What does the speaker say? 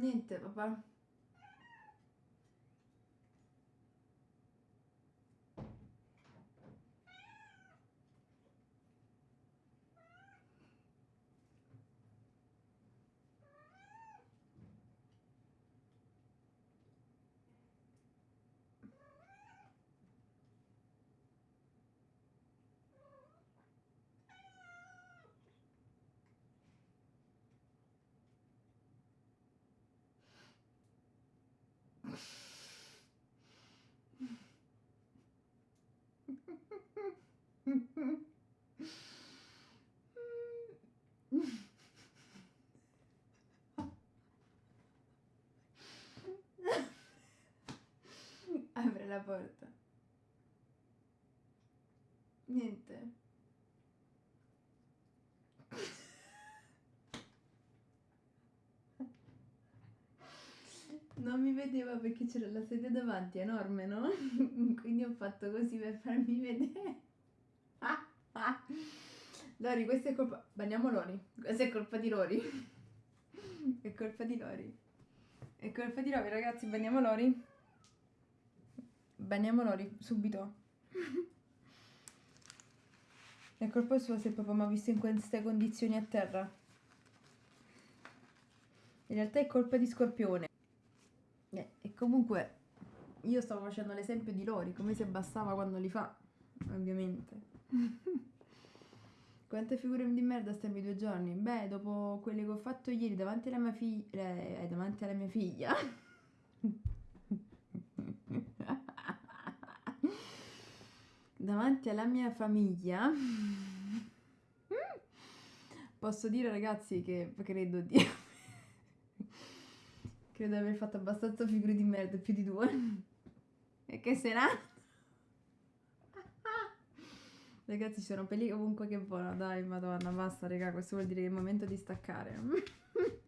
Niente, papà. Apre la porta. Niente. Non mi vedeva perché c'era la sedia davanti, enorme, no? Quindi ho fatto così per farmi vedere. Lori, questa è colpa... Bagniamo Lori. Questa è colpa di Lori. È colpa di Lori. È colpa di Lori, ragazzi, bagniamo Lori. Bagniamo Lori, subito. È colpa sua se papà mi ha visto in queste condizioni a terra. In realtà è colpa di Scorpione. Eh, e comunque io stavo facendo l'esempio di Lori, come se bastava quando li fa, ovviamente. Quante figure di merda stiamo i due giorni? Beh, dopo quelle che ho fatto ieri davanti alla mia figlia... Eh, davanti alla mia figlia... davanti alla mia famiglia... Posso dire ragazzi che credo di... credo di aver fatto abbastanza figure di merda, più di due. e che sarà? Ragazzi, ci sono peli ovunque che volano. Dai, madonna, basta, raga. Questo vuol dire che è il momento di staccare.